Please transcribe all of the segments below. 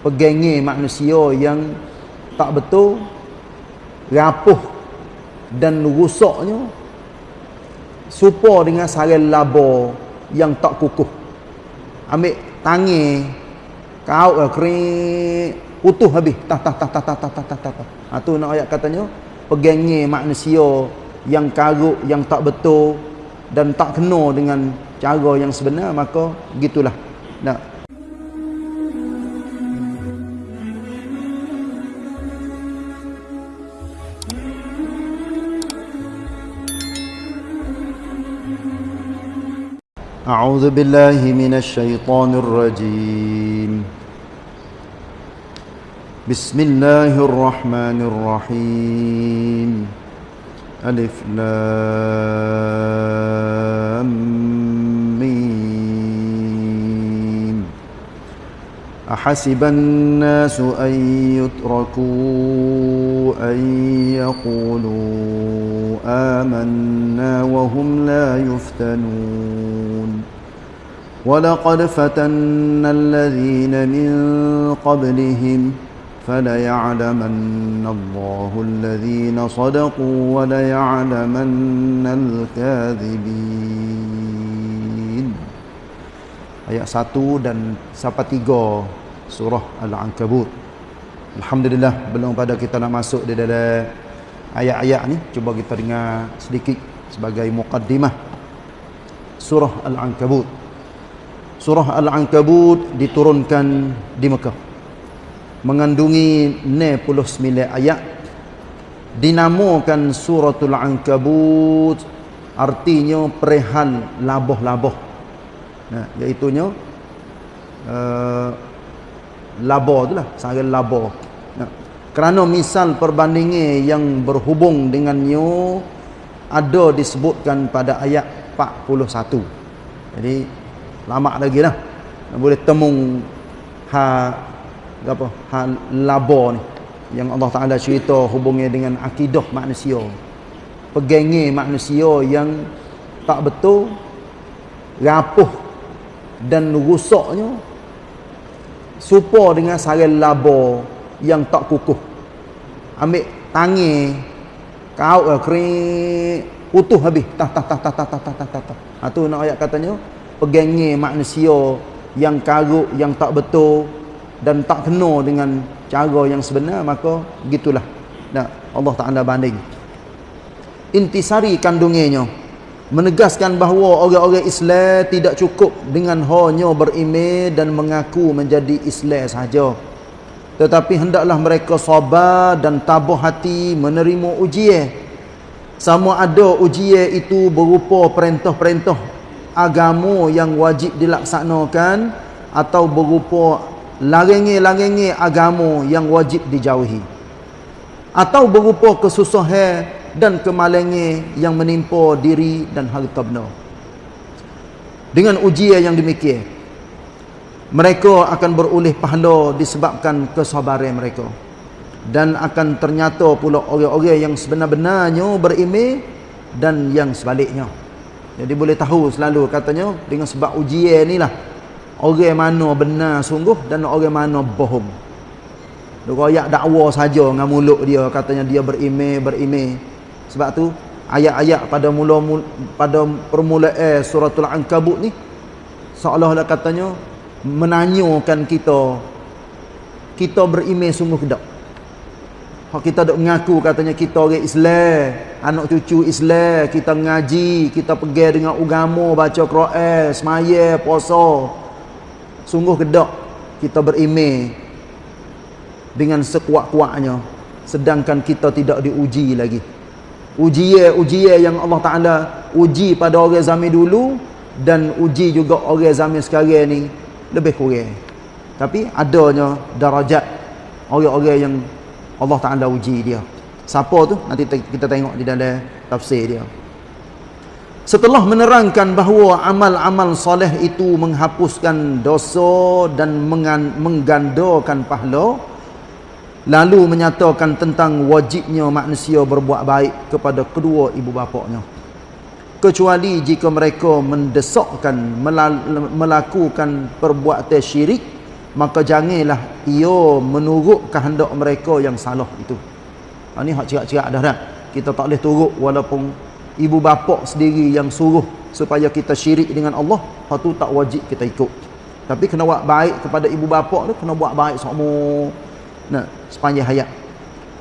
pegangi manusia yang tak betul rapuh dan rusaknya supa dengan sarang laba yang tak kukuh. Ambil tangi kau kering utuh habis. Tah tah tah tah tah tah tah tah ha tu nak ayat katanya pegangi manusia yang karuk yang tak betul dan tak kena dengan cara yang sebenar maka gitulah. Nak أعوذ بالله من الشيطان الرجيم. بسم الله الرحمن الرحيم. ألف لام ميم. أحسب الناس أن يتركوا أن يقولوا آمنا وهم لا يفتنون. ولقد فتنا الذين من قبلهم فليعلمن الله الذين صدقوا وليعلمن الكاذبين ayat 1 dan sampai 3 surah Al-Ankabut Alhamdulillah belum pada kita nak masuk di dalam ayat-ayat ni cuba kita dengar sedikit sebagai muqaddimah surah Al-Ankabut surah Al-Ankabut diturunkan di Mekah. Mengandungi 69 ayat. Dinamakan suratul Ankabut artinya perihal laboh-laboh. Nah iaitu nya uh, labor itulah sarang labor kerana misal perbandingan yang berhubung dengannya ada disebutkan pada ayat 41 jadi lama lagi lah boleh temung ha apa ha labo ni. Yang Allah Taala cerita hubungnya dengan akidah manusia. Pegangi manusia yang tak betul rapuh dan rusaknya supa dengan sarang labo yang tak kukuh. Ambil tangi kau kering utuh habis. Tah tah tah tah tah tah tah tah ha tu nak ayat katanya pegangi manusia yang karuk yang tak betul dan tak kena dengan cara yang sebenar maka gitulah nah Allah Taala banding. Intisari kandungannya. Menegaskan bahawa orang-orang Islam tidak cukup dengan hanya beriman dan mengaku menjadi Islam sahaja. Tetapi hendaklah mereka sabar dan tabah hati menerima ujian. Sama ada ujian itu berupa perintah-perintah agama yang wajib dilaksanakan atau berupa larangan-larangan agama yang wajib dijauhi. Atau berupa kesusahan dan kemalangan yang menimpa diri dan harta benda. Dengan ujian yang demikian mereka akan beroleh pahala disebabkan kesabaran mereka. Dan akan ternyata pula orang-orang yang sebenar-benarnya berimeh dan yang sebaliknya jadi boleh tahu selalu katanya dengan sebab ujian ni lah orang mana benar sungguh dan orang mana bohong. Dia royak dakwa saja dengan mulut dia katanya dia berimeh berimeh. Sebab tu ayat-ayat pada mula pada permulaan suratul ankabut ni seolah-olah katanya menanyakan kita kita beriman sungguh ke tak hak kita dok mengaku katanya kita orang Islam anak cucu Islam kita ngaji kita pergi dengan agama baca Quran semaya puasa. Sungguh ke tak kita beriman dengan sekuat-kuatnya sedangkan kita tidak diuji lagi. Ujian-ujian yang Allah Taala uji pada orang zaman dulu dan uji juga orang zaman sekarang ni lebih kurang. Tapi adanya darajat orang-orang yang Allah Ta'ala uji dia. Siapa tu? Nanti kita tengok di dalam tafsir dia. Setelah menerangkan bahawa amal-amal soleh itu menghapuskan dosa dan menggandakan pahala lalu menyatakan tentang wajibnya manusia berbuat baik kepada kedua ibu bapaknya. Kecuali jika mereka mendesakkan melakukan perbuatan syirik maka janganlah ia menurut kehendak mereka yang salah itu. Ha, ni hak cerak-cerak dah dah. Kita tak boleh turut walaupun ibu bapa sendiri yang suruh supaya kita syirik dengan Allah hak tu tak wajib kita ikut. Tapi kena buat baik kepada ibu bapa tu kena buat baik semua. Nah sepanjang hayat.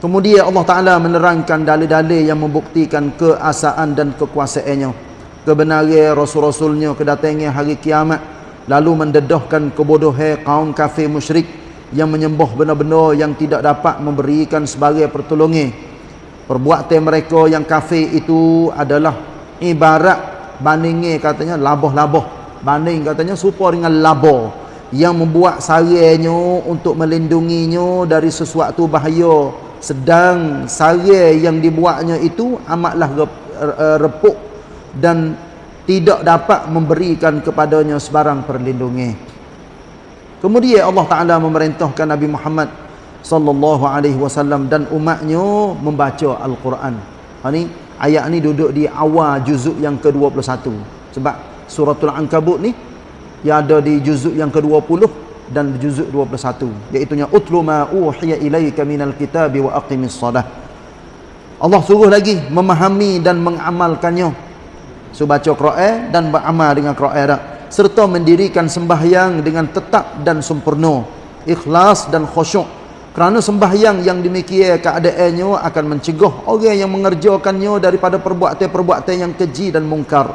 Kemudian Allah Taala menerangkan dalil-dalil yang membuktikan keasaan dan kekuasaannya. Kebenaran rasul-rasulnya kedatangan hari kiamat lalu mendedahkan kebodohan kaum kafir musyrik yang menyembah benda-benda yang tidak dapat memberikan sebagai pertolongan perbuatan mereka yang kafir itu adalah ibarat bandingnya katanya laboh-laboh banding katanya serupa dengan labo yang membuat sarainya untuk melindunginya dari sesuatu bahaya. Sedang sarai yang dibuatnya itu amatlah repuk dan tidak dapat memberikan kepadanya sebarang perlindungan. Kemudian Allah Taala memerintahkan Nabi Muhammad sallallahu alaihi wasallam dan umatnya membaca Al-Quran. Ha ni ayat ni duduk di awal juzuk yang ke-21. Sebab suratul Ankabut ni yang ada di juzuk yang ke-20 dan juzuk 21 iaitu nya utlu ma uhiya ilaika minal kitabi wa aqimis salah. Allah suruh lagi memahami dan mengamalkannya So baca Quran dan beramal dengan Quran dah. Serta mendirikan sembahyang dengan tetap dan sempurna. Ikhlas dan khusyuk. Kerana sembahyang yang demikian keadaannya akan mencegah orang yang mengerjakannya daripada perbuatan-perbuatan yang keji dan mungkar.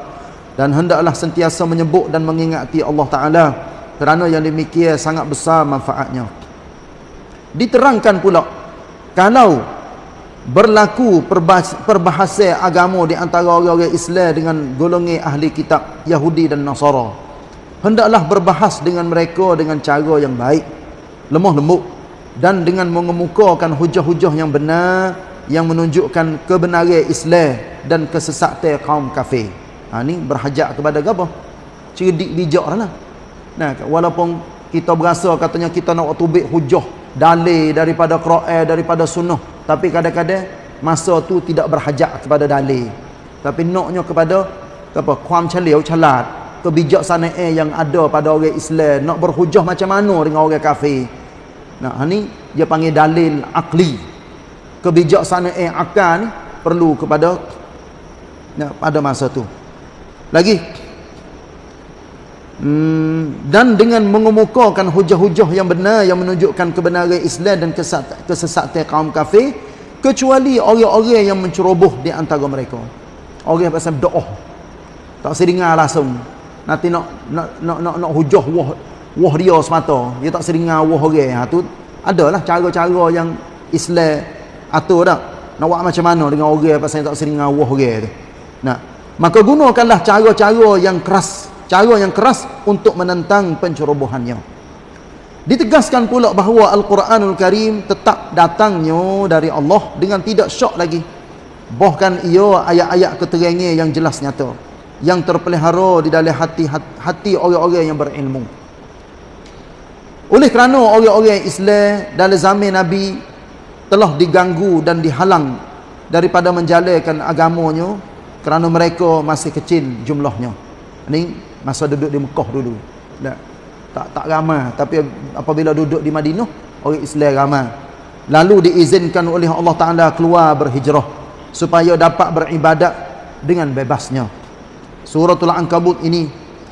Dan hendaklah sentiasa menyebut dan mengingati Allah Ta'ala. Kerana yang demikian sangat besar manfaatnya. Diterangkan pula. Kalau berlaku perbahasa agama di antara orang-orang Islam dengan golongan ahli kitab Yahudi dan Nasara. Hendaklah berbahas dengan mereka dengan cara yang baik lemah lembut dan dengan mengemukakan hujah-hujah yang benar yang menunjukkan kebenaran Islam dan kesesatan kaum kafir. Ha ni berhajat kepada apa cerdik bijak lah. Nah walaupun kita berasa katanya kita nak tubik hujah dalil daripada Quran daripada sunnah tapi kadang-kadang masa tu tidak berhajat kepada dalil. Tapi naknya kepada apa kuam celiau calat kebijaksanaan yang ada pada orang Islam. Nak berhujah macam mana dengan orang kafir? Nah ni dia panggil dalil akli. Kebijaksanaan akal ni perlu kepada nah, pada masa tu. Lagi Hmm, dan dengan mengemukakan hujah-hujah yang benar yang menunjukkan kebenaran Islam dan kesesatan kaum kafir kecuali orang-orang yang menceroboh di antara mereka. Orang pasal doa tak seringar langsung nanti nak nak nak nak, nak hujah wah wah dia semata. Dia tak seringar wah orang. Ha, tu adalah cara-cara yang Islam atur dah. Nak buat macam mana dengan orang pasal tak seringar wah orang tu? Nah maka gunakanlah cara-cara yang keras cara yang keras untuk menentang pencerobohannya. Ditegaskan pula bahawa Al-Quranul Karim tetap datangnya dari Allah dengan tidak syok lagi. Bahkan ia ayat-ayat keterangan yang jelas nyata yang terpelihara di dalam hati hati orang-orang yang berilmu. Oleh kerana orang-orang Islam dalam zaman Nabi telah diganggu dan dihalang daripada menjalankan agamanya kerana mereka masih kecil jumlahnya. Ini masa duduk di Mekah dulu. Tak tak, tak ramai. Tapi apabila duduk di Madinah orang Islam ramai. Lalu diizinkan oleh Allah Taala keluar berhijrah supaya dapat beribadat dengan bebasnya. Suratul ankabut ini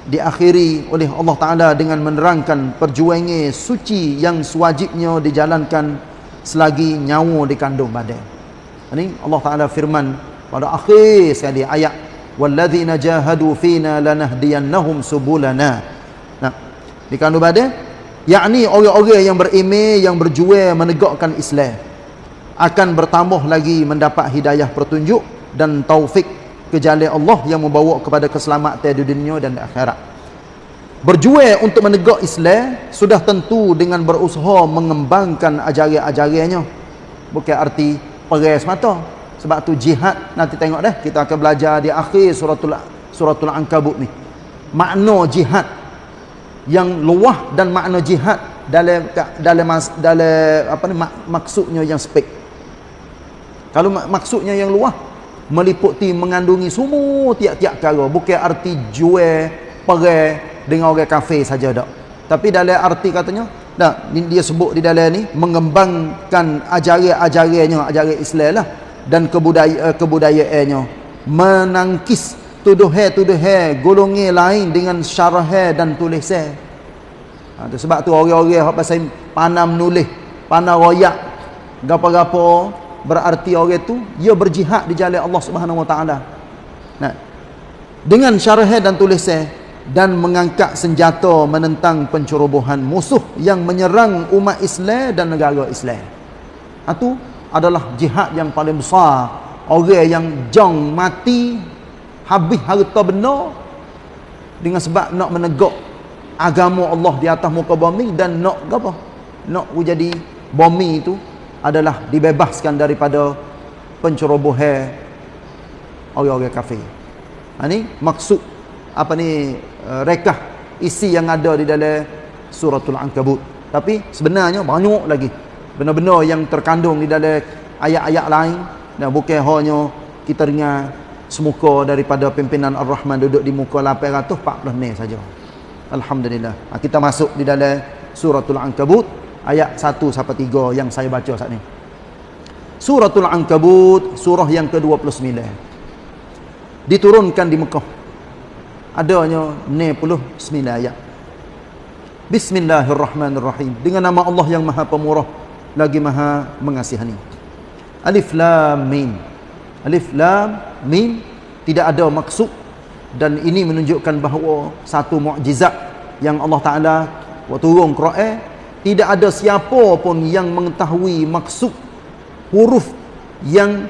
diakhiri oleh Allah Taala dengan menerangkan perjuangan suci yang sewajibnya dijalankan selagi nyawa dikandung badan ini Allah Taala firman pada akhir sekali ayat walladzina jahadu fina lanahdiyannahum subulana. Nah. Dikandung pada yakni orang-orang yang beriman yang berjuang menegakkan Islam akan bertambah lagi mendapat hidayah petunjuk dan taufik ke jalan Allah yang membawa kepada keselamatan di dunia dan di akhirat. Berjuang untuk menegak Islam sudah tentu dengan berusaha mengembangkan ajaran-ajarannya. Bukan arti perang semata sebab tu jihad nanti tengok dah kita akan belajar di akhir suratul suratul ankabut ni. Makna jihad yang luah dan makna jihad dalam dalam dalam apa ni mak, maksudnya yang spek. Kalau mak, maksudnya yang luah meliputi mengandungi semua tiap-tiap perkara bukan arti jual perang dengan orang kafir saja dak. Tapi dalam arti katanya Tak, dia sebut di dalam ni mengembangkan ajaran-ajarannya, ajaran Islam lah dan kebudayaan eh, kebudayaannya menangkis tuduhan-tuduhan golongan lain dengan syarah dan tulisan. Ha, sebab tu orang-orang hak pasal panam nulis, panam royak gapo-gapo berarti orang tu dia berjihad di jalan Allah Subhanahu Wa Taala. Nah. Dengan syarah dan tulisan dan mengangkat senjata menentang pencerobohan musuh yang menyerang umat Islam dan negara Islam. Itu adalah jihad yang paling besar. Orang yang jong mati habis harta benar dengan sebab nak menegak agama Allah di atas muka bumi dan nak apa? Nak jadi bumi itu adalah dibebaskan daripada pencerobohan orang-orang kafir. Ha ni maksud apa ni uh, rekah isi yang ada di dalam suratul ankabut tapi sebenarnya banyak lagi benar-benar yang terkandung di dalam ayat-ayat lain. Dan bukan hanya kita dengar semuka daripada pimpinan Ar-Rahman duduk di muka 840 ni saja. Alhamdulillah. Ha, kita masuk di dalam suratul ankabut ayat 1 sampai 3 yang saya baca saat ni. Suratul ankabut surah yang ke-29 diturunkan di Mekah. Adanya 99 ayat. Bismillahirrahmanirrahim. Dengan nama Allah yang Maha Pemurah lagi Maha Mengasihani. Alif Lam Mim. Alif Lam Mim tidak ada maksud dan ini menunjukkan bahawa satu mukjizat yang Allah Taala waktu turun Quran tidak ada siapa pun yang mengetahui maksud huruf yang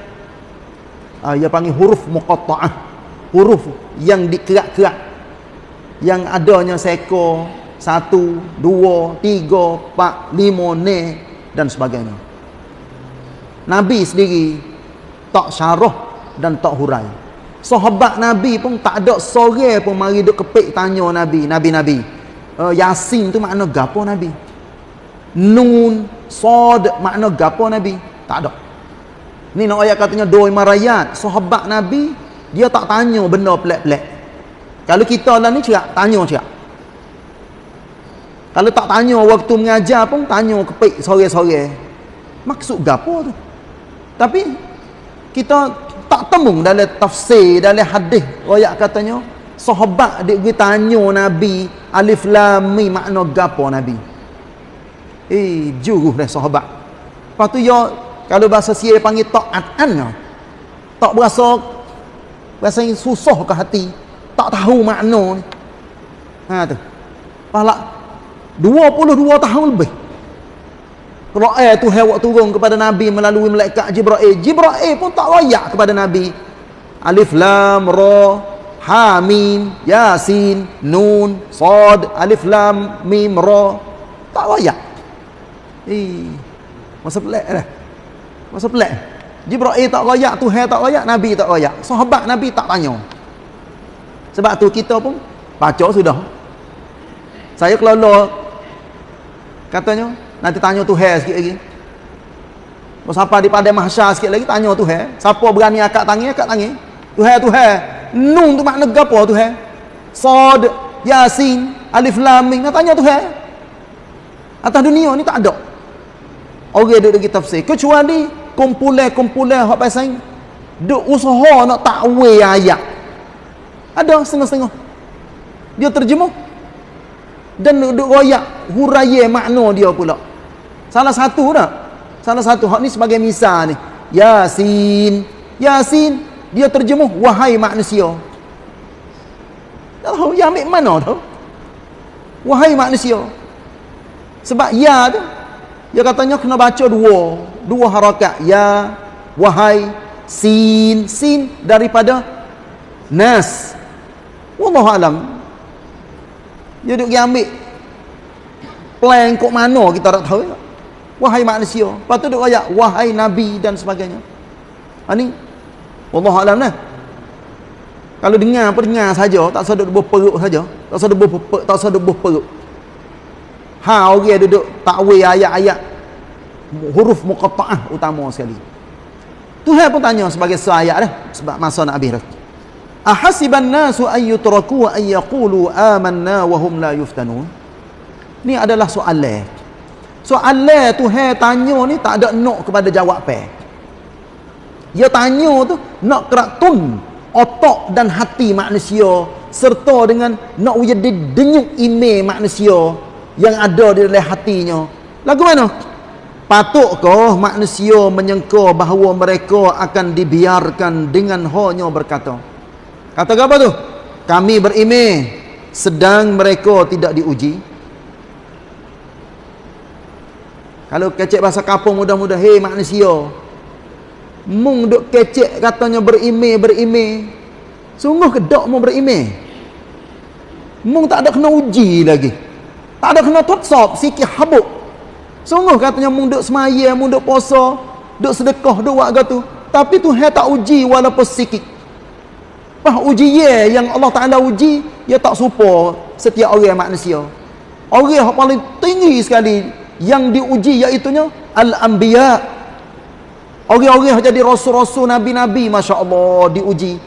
uh, ia panggil huruf muqatta'ah huruf yang dikerak-kerak. Yang adanya seekor satu, dua, tiga, empat, lima, ne dan sebagainya. Nabi sendiri tak syarah dan tak hurai. Sahabat Nabi pun tak ada sore pun mari duk kepik tanya Nabi Nabi-Nabi uh, Yasin tu makna gapo Nabi? Nun Sod makna gapo Nabi? Tak ada. Ni nak ayat katanya dua imarayat sahabat Nabi dia tak tanya benda pelik-pelik. Kalau kita lah ni cerak tanya cerak kalau tak tanya waktu mengajar pun tanya kepik sore-sore. Maksud gapo tu? Tapi kita tak temu dalam tafsir dalam hadis royak katanya sahabat dia pergi tanya nabi alif lam mim makna gapo nabi? Eh juruh dah sahabat. Lepas tu ya kalau bahasa sia panggil taat an tak berasa rasanya susah ke hati. Tak tahu makna ni. Ha tu. Pala 22 tahun lebih Quran tu hewak turun kepada Nabi melalui malaikat Jibril. Jibril pun tak layak kepada Nabi. Alif Lam Ra Ha Mim Yasin Nun Sad Alif Lam Mim Ra tak layak. Eh, masa pelik dah. Masa pelik. Jibril tak layak, Tuhan tak layak, Nabi tak layak. Sahabat Nabi tak tanya. Sebab tu kita pun baca sudah. Saya kelola katanya nanti tanya Tuhan sikit lagi. Kalau siapa di padang mahsyar sikit lagi tanya Tuhan. Siapa berani akak tangi, akak tangi. Tuhan, Tuhan. Nun tu makna apa Tuhan? Sad, Yasin, Alif Lam Mim. Nak tanya Tuhan. Atas dunia ni tak ada. Orang duduk lagi tafsir. Kecuali kumpulan-kumpulan hak pasal duk usaha nak takwil ayat ada setengah-setengah dia terjemuh dan duk royak huraya makna dia pula. Salah satu dah. Salah satu hak ni sebagai misal ni. Yasin. Yasin dia terjemuh wahai manusia. Tahu ya ambil mana tu wahai manusia. Sebab ya tu dia katanya kena baca dua. Dua harakat. Ya wahai sin. Sin daripada nas. Wallahu alam dia duk ambil. Plan kok mana kita tak tahu wahai manusia. Lepas tu duk ayat wahai nabi dan sebagainya. Ha ni. Wallahu alam nah. Kalau dengar apa dengar saja. Tak usah duduk berperuk saja. Tak usah duduk berperuk tak usah duduk berperuk ha orang duduk takwil ayat-ayat huruf muqatta'ah utama sekali. Tuhan pun tanya sebagai seayat dah sebab masa nak habis dah ahasiban nasu an yutraku an yaqulu amanna wa hum la yuftanun? Ni adalah soalan soalan Tuhan tanya ni tak ada nak kepada jawab pe dia tanya tu nak keratun otak dan hati manusia serta dengan nak jadi denyut ime manusia yang ada di dalam hatinya. Lagu mana? Patutkah manusia menyangka bahawa mereka akan dibiarkan dengan hanya berkata kata apa tu kami berime sedang mereka tidak diuji kalau kecek bahasa kapung mudah-mudah hei manusia mung duk kecek katanya berime berime sungguh kedok mau berime Mung tak ada kena uji lagi. Tak ada kena totsop sikit habuk. Sungguh katanya mung duk semaya, mung duk puasa, duk sedekah, duk buat gitu. Tapi Tuhan tak uji walaupun sikit. Bah uji ye yang Allah Taala uji, dia tak supo setiap orang manusia. Orang yang paling tinggi sekali yang diuji iaitu al-anbiya. Orang-orang yang jadi rasul-rasul nabi-nabi masya-Allah diuji.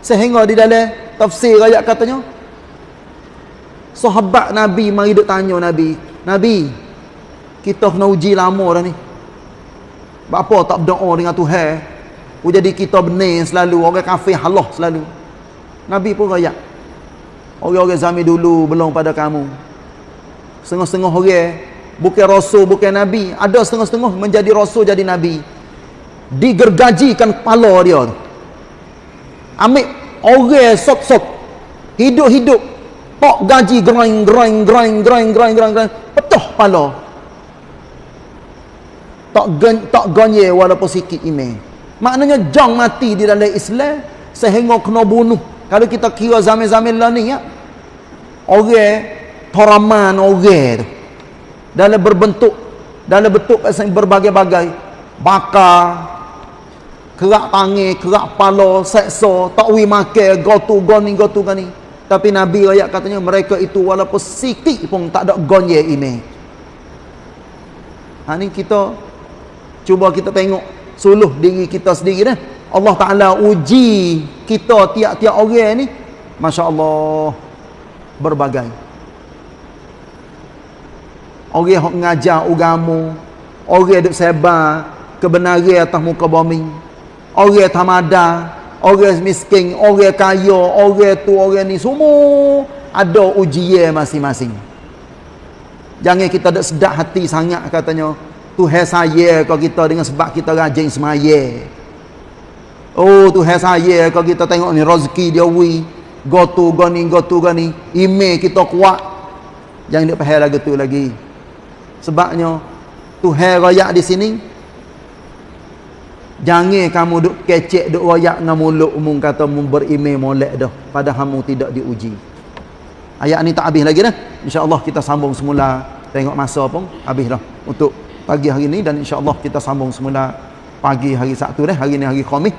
Sehingga di dalam tafsir ayat katanya sahabat Nabi mari duk tanya Nabi Nabi kita kena uji lama dah ni apa tak berdoa dengan Tuhan jadi kita benar selalu orang kafir halah selalu. Nabi pun rayak orang-orang zaman dulu belum pada kamu. Setengah-setengah orang bukan rasul bukan Nabi ada setengah-setengah menjadi rasul jadi Nabi. Digergajikan kepala dia ambil orang sok-sok hidup-hidup Pak gaji groing groing groing groing groing groing groing petuh pala. Tak gen, tak gonye walaupun sikit ime. Maknanya jang mati di dalam Islam sehingga kena bunuh. Kalau kita kira zaman-zaman lah ni ya. Orang toraman orang tu. Dalam berbentuk dalam bentuk berbagai-bagai bakar kerak tangi, kerak pala, seksa, tak wi makan, gotu goni gotu gani. Tapi Nabi ayat katanya mereka itu walaupun sikit pun tak ada gonye ini. Ha ni kita cuba kita tengok suluh diri kita sendiri dah. Allah Taala uji kita tiap-tiap orang ni masya-Allah berbagai. Orang yang ngajar agama, orang yang sebar kebenaran atas muka bumi. Orang tamada, orang miskin, orang kaya, orang tu, orang ni semua ada ujian masing-masing. Jangan kita ada sedap hati sangat katanya Tuhan saya kau kita dengan sebab kita rajin semaya. Oh Tuhan saya kau kita tengok ni rezeki dia wi. Go to go ni go to go ni. Ime kita kuat. Jangan dia pahal lagi tu lagi. Sebabnya Tuhan rakyat di sini Jangan kamu duk kecek duk royak dengan mulut umum kata mu berimej molek dah padahal mu tidak diuji. Ayat ni tak habis lagi dah. Insya-Allah kita sambung semula tengok masa pun habis dah untuk pagi hari ni dan insya-Allah kita sambung semula pagi hari Sabtu dah. Hari ni hari Khamis.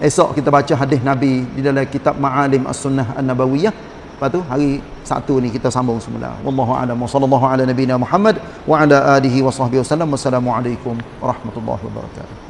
Esok kita baca hadis Nabi di dalam kitab Ma'alim As-Sunnah An-Nabawiyah. Lepas tu hari Sabtu ni kita sambung semula. Wallahu a'lam. Wassallallahu ala nabiyyina Muhammad wa ala alihi wa sahbihi wasallam. Wassalamualaikum warahmatullahi wabarakatuh.